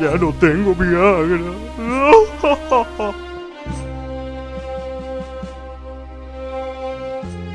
Ya no tengo Viagra.